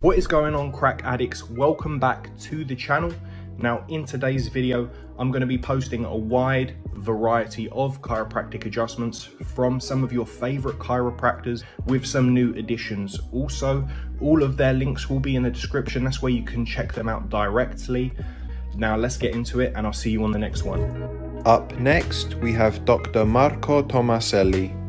What is going on crack addicts? Welcome back to the channel. Now in today's video, I'm going to be posting a wide variety of chiropractic adjustments from some of your favorite chiropractors with some new additions. Also, all of their links will be in the description. That's where you can check them out directly. Now let's get into it and I'll see you on the next one. Up next, we have Dr. Marco Tomaselli.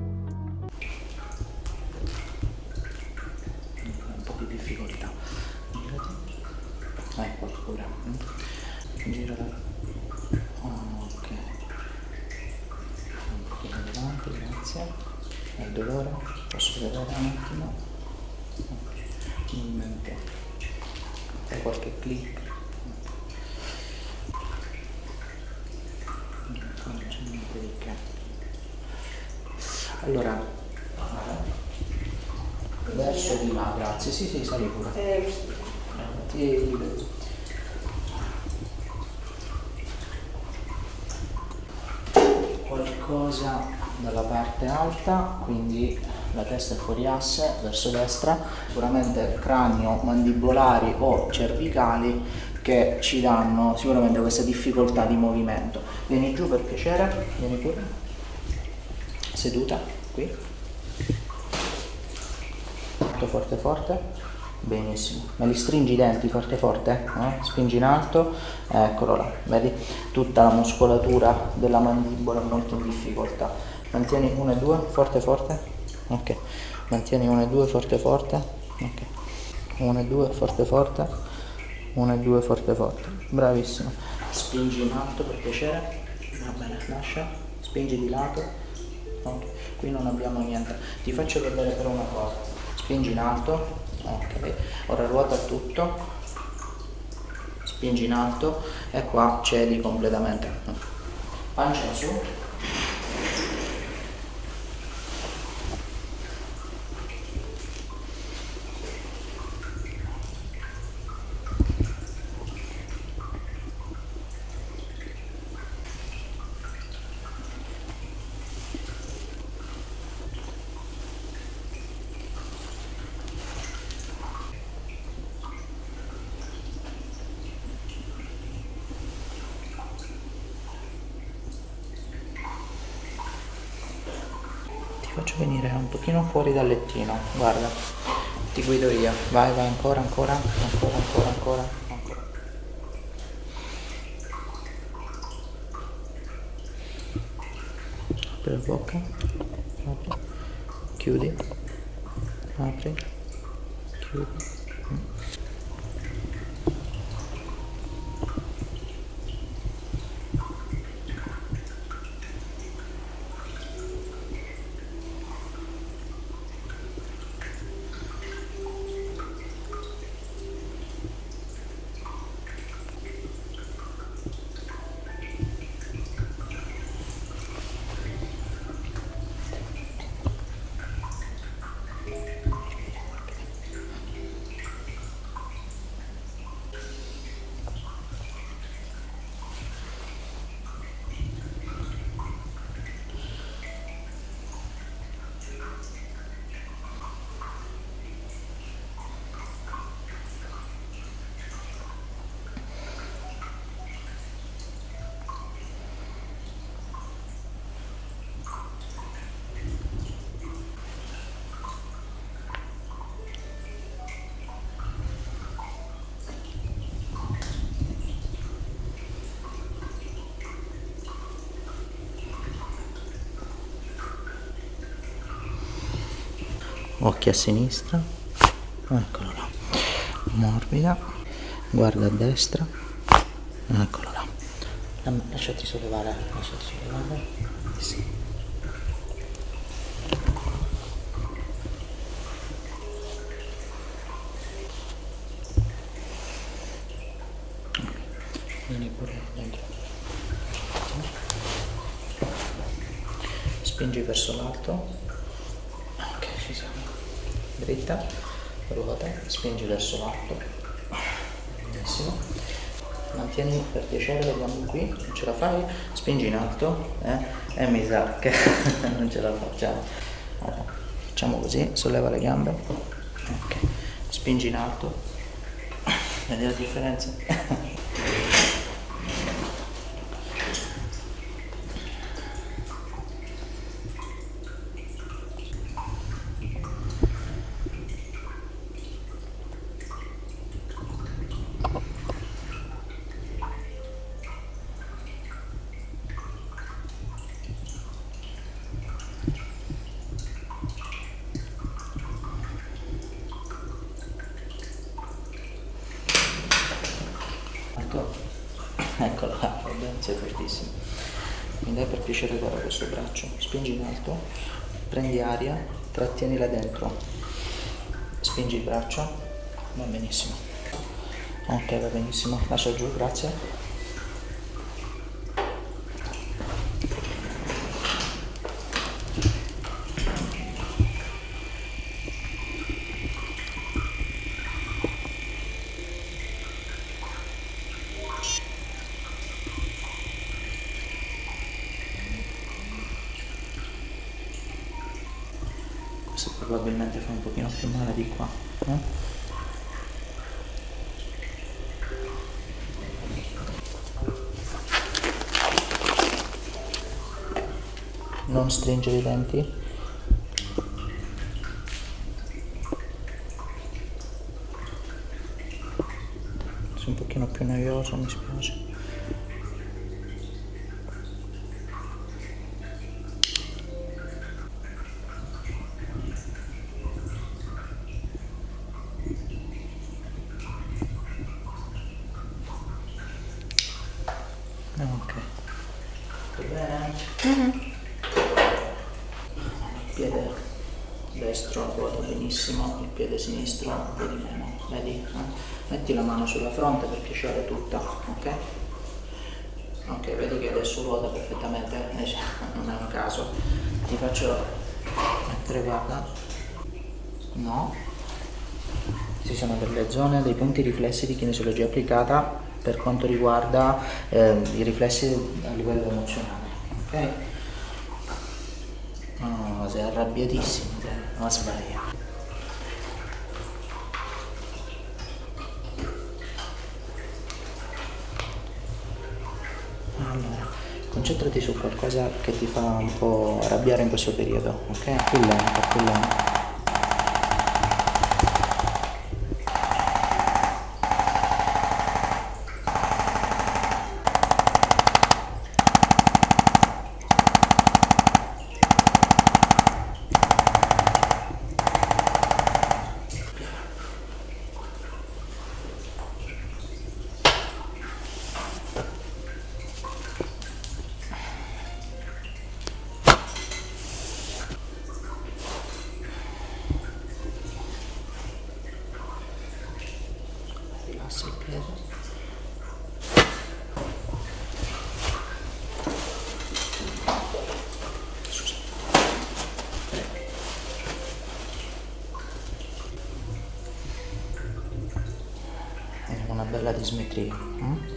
Di là, grazie. Sì, sì, sali pure. Eh, vedo. Qualcosa dalla parte alta, quindi la testa è fuori asse, verso destra, sicuramente cranio, mandibolari o cervicali che ci danno sicuramente questa difficoltà di movimento. Vieni giù per piacere, vieni pure. Seduta, qui. Forte, forte, forte. Benissimo. Me li stringi i denti forte, forte. Eh? Spingi in alto. Eccolo là. Vedi? Tutta la muscolatura della mandibola molto in difficoltà. Mantieni 1 e 2, forte, forte. Ok. Mantieni 1 e 2, forte, forte. Ok. 1 e 2, forte, forte. 1 e 2, forte, forte. Bravissimo. Spingi in alto per piacere. Va bene, lascia. Spingi di lato. Ok. Qui non abbiamo niente. Ti faccio vedere però una cosa. Spingi in alto. Ok. Ora ruota tutto. Spingi in alto e qua cedi completamente. Pancia su. Faccio venire un pochino fuori dal lettino, guarda, ti guido io, vai, vai, ancora, ancora, ancora, ancora, ancora. Apri la bocca, apri, chiudi, apri, chiudi. Occhi a sinistra. Eccolo là. Morbida. Guarda a destra. Eccolo là. Lasciati sollevare lasciati sollevare. Sì. spingi verso l'alto ci siamo dritta ruota spingi verso l'alto benissimo mantieni per piacere gambe qui, non ce la fai, spingi in alto eh? e mi sa che non ce la facciamo. Allora, facciamo così, solleva le gambe, ok, spingi in alto, vedi la differenza? eccola là, vabbè, sei fortissimo. Mi dai per piacere guarda questo braccio, spingi in alto, prendi aria, trattienila dentro, spingi il braccio, va benissimo. Ok, va benissimo, lascia giù, grazie. Più male di qua eh? non stringere i denti è un pochino più noioso mi spiace ok tutto bene? Mm -hmm. il piede destro ruota benissimo il piede sinistro un po' di meno vedi? Eh? metti la mano sulla fronte per piacere tutta ok? ok vedi che adesso ruota perfettamente eh, non è un caso ti faccio mettere guarda no ci sono delle zone, dei punti riflessi di kinesiologia applicata per quanto riguarda eh, i riflessi a livello emozionale. Ok? Oh, sei arrabbiatissimo, non sbagliare. Allora, concentrati su qualcosa che ti fa un po' arrabbiare in questo periodo, ok? Più lento, più lento. Passa il è una bella dismetria hm?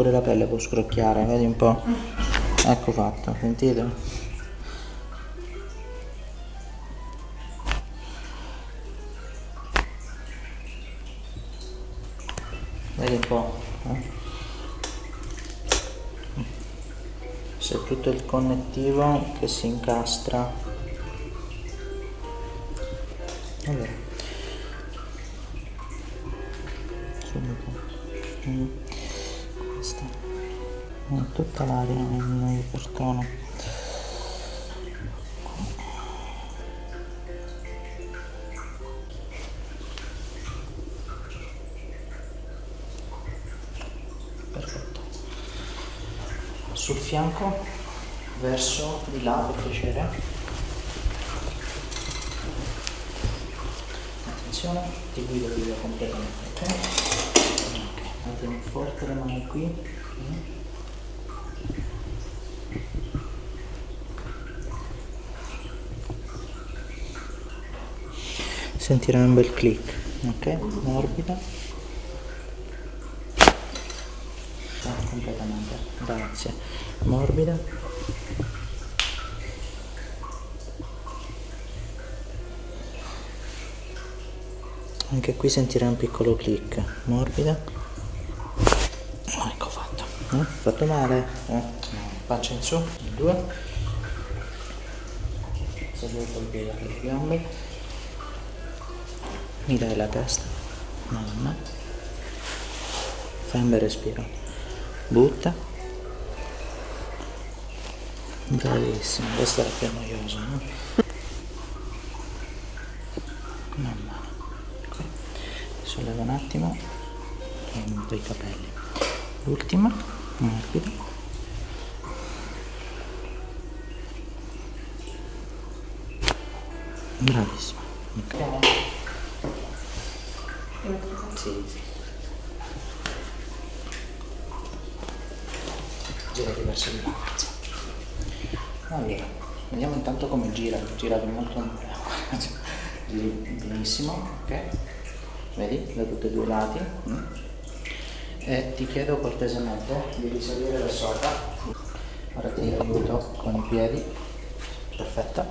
Pure la pelle può scrocchiare vedi un po' ecco fatto sentite vedi un po' eh? c'è tutto il connettivo che si incastra mm, tutta l'aria nel cartone perfetto. Sul fianco verso di là per piacere. Attenzione ti guido il video completamente. Ok. Ok mantieni forte le mani qui sentirai un bel click. Ok morbida. Ah, completamente. Grazie. Morbida. Anche qui sentirai un piccolo click. Morbida. Ecco fatto. Eh? fatto male. Eh? faccia in su. Due. Seduto il piede alle gambe mi dai la testa. Mamma. Fai un bel respiro butta. Bravissimo questa era più noiosa no? mamma. Solleva un attimo. Monto i capelli. L'ultima. Morbida bravissimo ok sì, girati verso di là. Allora vediamo intanto come gira girato molto benissimo ok? Vedi da tutti e due i lati mm. e ti chiedo cortesemente di risalire da sopra. Ora ti aiuto con i piedi. Perfetto.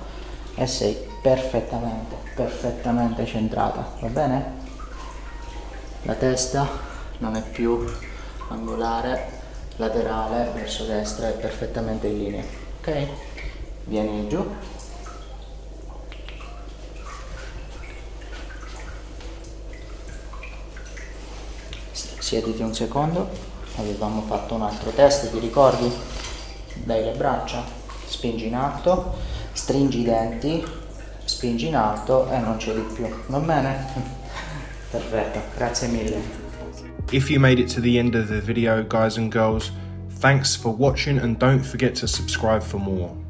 E sei perfettamente perfettamente centrata va bene? La testa non è più angolare laterale verso destra è perfettamente in linea ok? Vieni giù. Siediti un secondo. Avevamo fatto un altro test ti ricordi? Dai le braccia spingi in alto stringi i denti spingi in alto e non cedi più. Va bene? Perfetto grazie mille. If you made it to the end of the video guys and girls, thanks for watching and don't forget to subscribe for more.